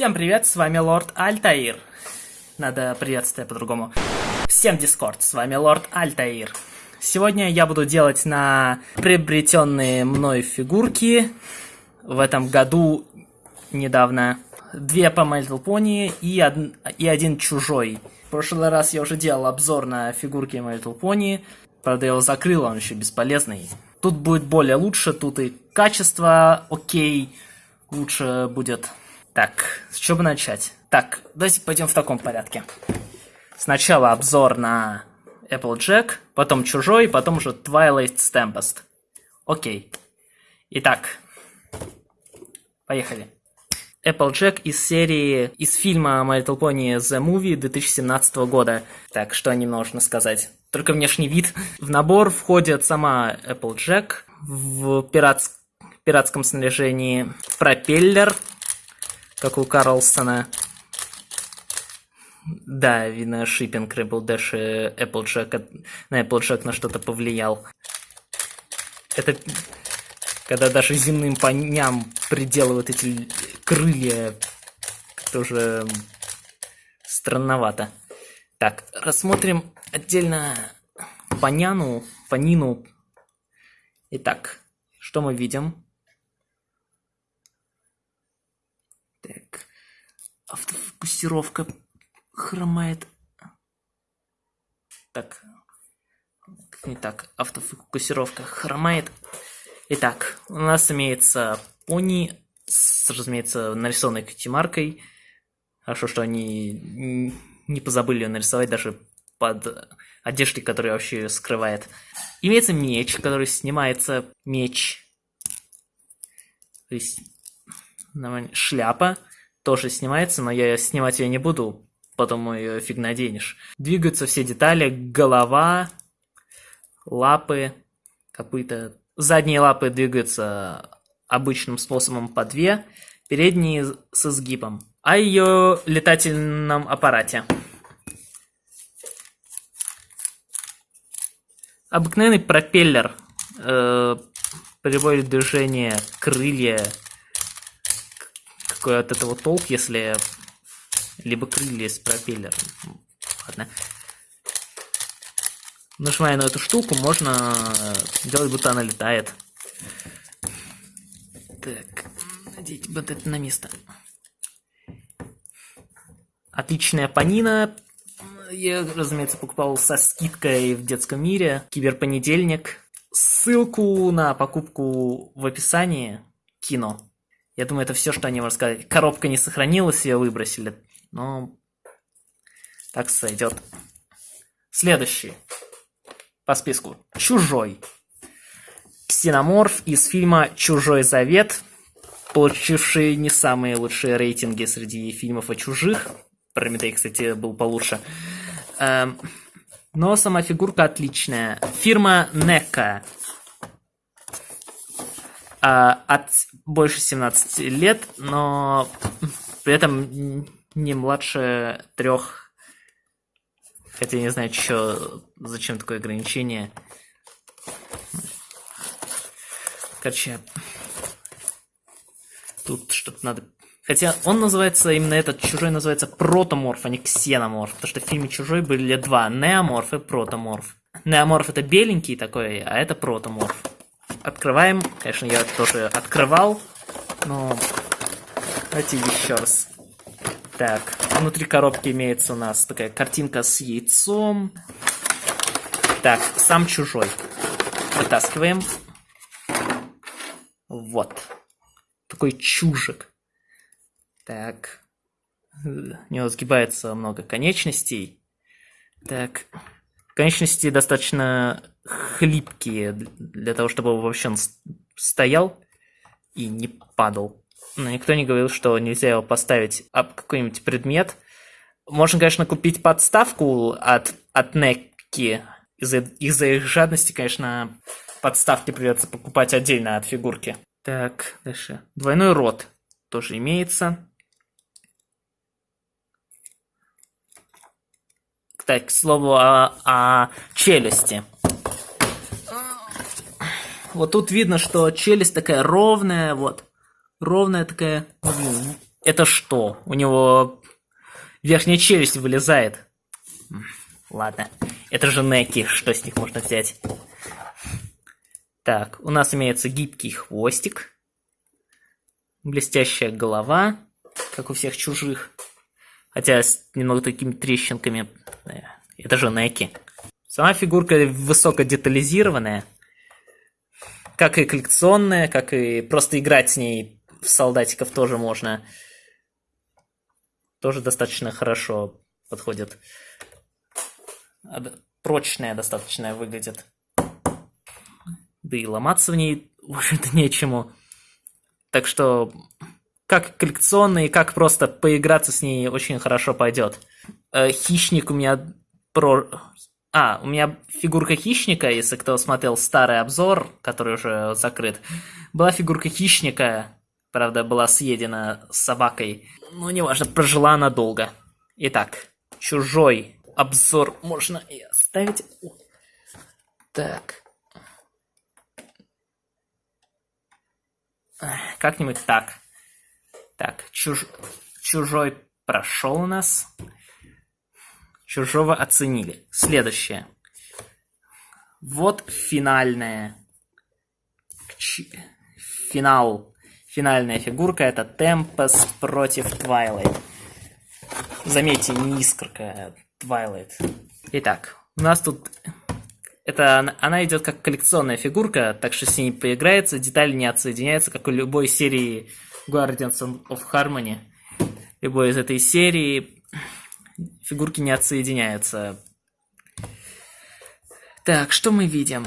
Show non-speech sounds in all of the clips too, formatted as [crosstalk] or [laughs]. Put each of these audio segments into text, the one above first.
Всем привет, с вами Лорд Альтаир. Надо приветствие по-другому. Всем Дискорд, с вами Лорд Альтаир. Сегодня я буду делать на приобретенные мной фигурки в этом году недавно. Две по Little Pony и, од... и один чужой. В прошлый раз я уже делал обзор на фигурки My Little Pony. Правда, я его закрыл, он еще бесполезный. Тут будет более лучше, тут и качество окей, лучше будет. Так, с чего бы начать? Так, давайте пойдем в таком порядке. Сначала обзор на Applejack, потом Чужой, потом уже Twilight Tempest. Окей. Итак, поехали. Applejack из серии, из фильма My Little Pony The Movie 2017 года. Так, что о нем можно сказать? Только внешний вид. В набор входит сама Applejack в пиратс... пиратском снаряжении, пропеллер, как у Карлсона. Да, видно, шиппинг Rebel Dash Applejack на Applejack на что-то повлиял. Это когда даже земным поням приделывают эти крылья, тоже странновато. Так, рассмотрим отдельно поняну, понину. Итак, что мы видим? Так, автофокусировка хромает. Так, не так, автофокусировка хромает. Итак, у нас имеется пони с, разумеется, нарисованной катимаркой. Хорошо, что они не позабыли ее нарисовать даже под одеждой, которая вообще ее скрывает. Имеется меч, который снимается меч. То есть шляпа тоже снимается, но я снимать ее не буду, потом ее фиг наденешь. Двигаются все детали, голова, лапы, копыта. Задние лапы двигаются обычным способом по две, передние с изгибом. О ее летательном аппарате. Обыкновенный пропеллер э, приводит движение крылья какой от этого толк, если либо крылья с пропеллером. Ладно. Нажимая на эту штуку, можно делать, будто она летает. Так, надеть вот это на место. Отличная панина. Я, разумеется, покупал со скидкой в детском мире. Киберпонедельник. Ссылку на покупку в описании. Кино. Я думаю, это все, что они могут сказать. Коробка не сохранилась, ее выбросили. Но так сойдет. Следующий по списку. Чужой. Ксеноморф из фильма «Чужой завет», получивший не самые лучшие рейтинги среди фильмов о чужих. Прометей, кстати, был получше. Эм, но сама фигурка отличная. Фирма NECA а, от больше 17 лет, но при этом не младше трех. Хотя я не знаю, что, зачем такое ограничение. Короче, тут что-то надо... Хотя он называется, именно этот чужой называется протоморф, а не ксеноморф. Потому что в фильме Чужой были два, неоморф и протоморф. Неоморф это беленький такой, а это протоморф. Открываем. Конечно, я тоже открывал, но давайте еще раз. Так, внутри коробки имеется у нас такая картинка с яйцом. Так, сам чужой. Вытаскиваем. Вот. Такой чужик. Так. У него сгибается много конечностей. Так. Конечности достаточно хлипкие для того, чтобы вообще он стоял и не падал. Но никто не говорил, что нельзя его поставить об какой-нибудь предмет. Можно, конечно, купить подставку от, от Некки. Из-за из их жадности, конечно, подставки придется покупать отдельно от фигурки. Так, дальше. Двойной рот тоже имеется. Так, к слову о, о челюсти. Вот тут видно, что челюсть такая ровная, вот. Ровная такая. Это что? У него верхняя челюсть вылезает. Ладно. Это же неки, что с них можно взять? Так, у нас имеется гибкий хвостик. Блестящая голова, как у всех чужих. Хотя с немного такими трещинками. Это же неки. Сама фигурка высоко детализированная. Как и коллекционная, как и просто играть с ней в солдатиков тоже можно. Тоже достаточно хорошо подходит. Прочная достаточно выглядит. Да и ломаться в ней, общем-то, [laughs] нечему. Так что, как коллекционный, как просто поиграться с ней очень хорошо пойдет. Э, хищник у меня про... А, у меня фигурка хищника, если кто смотрел старый обзор, который уже закрыт. Была фигурка хищника, правда, была съедена собакой. Но неважно, прожила она долго. Итак, чужой обзор можно и оставить. Так. Как-нибудь так. Так, чуж... чужой прошел у нас. Чужого оценили. Следующее. Вот финальная. Финал. Финальная фигурка это Tempest против Twilight. Заметьте, не Искорка, Twilight. Итак, у нас тут... Это, она идет как коллекционная фигурка, так что с ней поиграется, детали не отсоединяются, как у любой серии Guardians of Harmony. Любой из этой серии фигурки не отсоединяются. Так, что мы видим?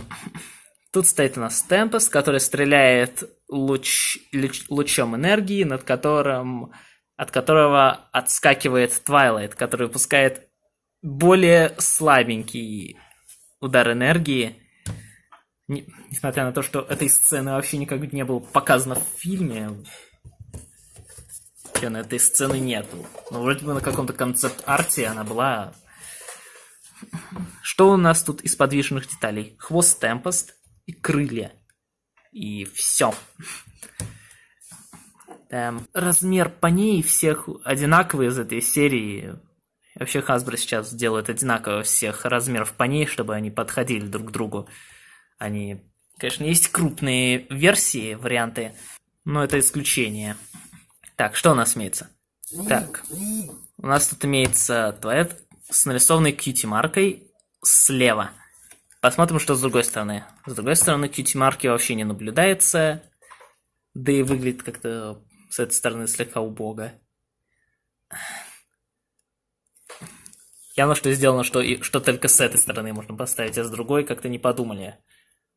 Тут стоит у нас Темпест, который стреляет луч, луч, лучом энергии, над которым, от которого отскакивает Твайлайт, который выпускает более слабенький удар энергии. Не, несмотря на то, что этой сцены вообще никак не было показано в фильме, на этой сцены нету. Ну, вроде бы на каком-то концепт-арте она была. Что у нас тут из подвижных деталей? Хвост Темпест и крылья. И все. Эм, размер паней всех одинаковый из этой серии. Вообще Hasbro сейчас делают одинаково всех размеров паней, чтобы они подходили друг к другу. Они, конечно, есть крупные версии, варианты, но это исключение. Так, что у нас имеется? Так, у нас тут имеется туалет с нарисованной кьюти-маркой слева. Посмотрим, что с другой стороны. С другой стороны, кьюти-марки вообще не наблюдается. Да и выглядит как-то с этой стороны слегка убого. Явно, что сделано, что, и, что только с этой стороны можно поставить, а с другой как-то не подумали.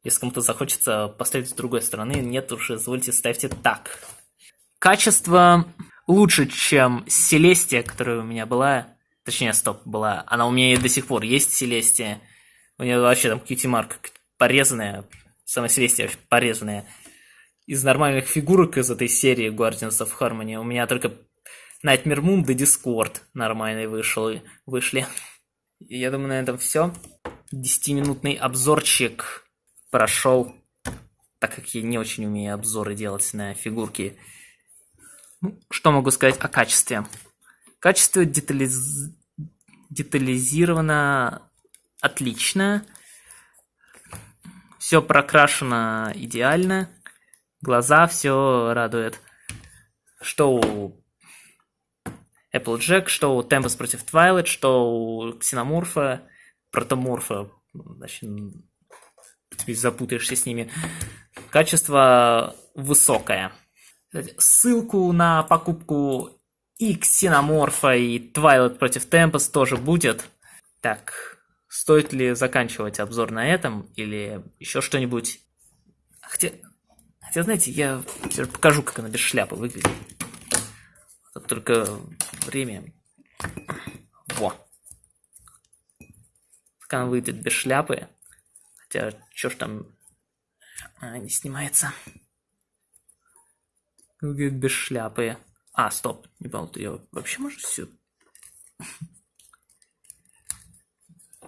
Если кому-то захочется поставить с другой стороны, нет, уж извольте ставьте так. Качество лучше, чем Селестия, которая у меня была. Точнее, стоп, была. Она у меня и до сих пор есть, Селестия. У нее вообще там кьюти-марк порезанная. Сама Селестия порезанная. Из нормальных фигурок из этой серии Guardians of Harmony у меня только Nightmare Moon да Discord нормальный вышел, вышли. И я думаю, на этом все. Десятиминутный обзорчик прошел, так как я не очень умею обзоры делать на фигурки. Ну, что могу сказать о качестве? Качество детализ... детализировано отлично. Все прокрашено идеально. Глаза все радует. Что у Applejack, что у Tempest против Twilight, что у Ксеноморфа, Протоморфа. Значит, теперь запутаешься с ними. Качество высокое. Ссылку на покупку и Ксеноморфа, и Твайлайт против Темпес тоже будет. Так, стоит ли заканчивать обзор на этом, или еще что-нибудь? Хотя, хотя, знаете, я покажу, как она без шляпы выглядит. Как только время... Во. Как она выглядит без шляпы. Хотя, что ж там... Она не снимается. Выглядит без шляпы. А, стоп, не понял, ее вообще можешь все...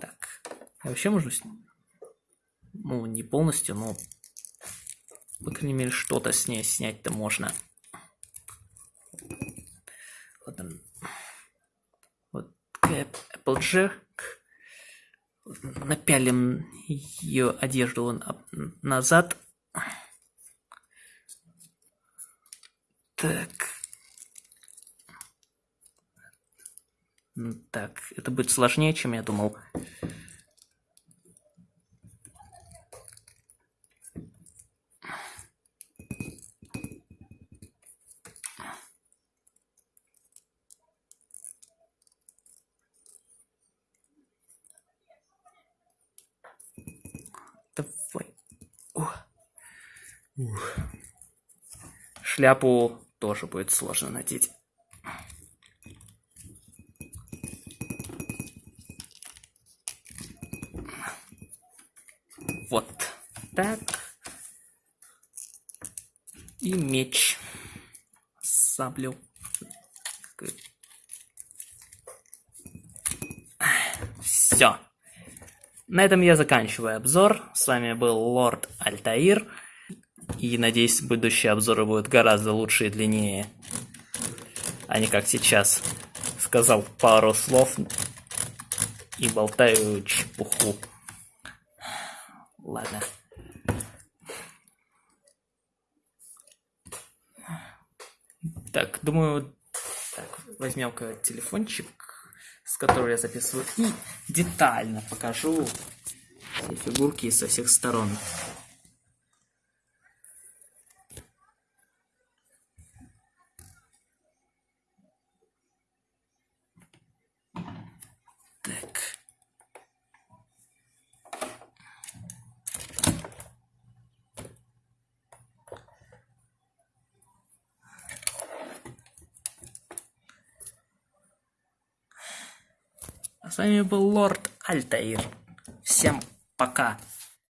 Так, я вообще можно... Ну, не полностью, но... По крайней мере, что-то с ней снять-то можно. Вот он. Вот Эпплджек. Напялим ее одежду назад. Так. Так, это будет сложнее, чем я думал. Давай. Ух. Ух. Шляпу тоже будет сложно надеть. Вот так. И меч. Саблю. Все. На этом я заканчиваю обзор. С вами был Лорд Альтаир. И надеюсь, будущие обзоры будут гораздо лучше и длиннее. А не как сейчас. Сказал пару слов и болтаю чепуху. Ладно. Так, думаю, так, возьмем-ка телефончик, с которого я записываю, и детально покажу все фигурки со всех сторон. А с вами был Лорд Альтаир. Всем пока.